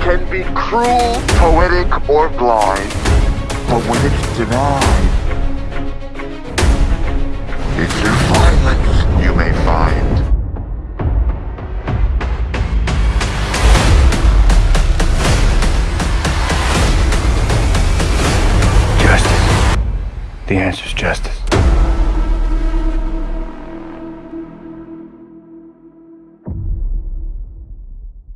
can be cruel, poetic, or blind. But when it's denied, it's your violence you may find. Justice. The is justice.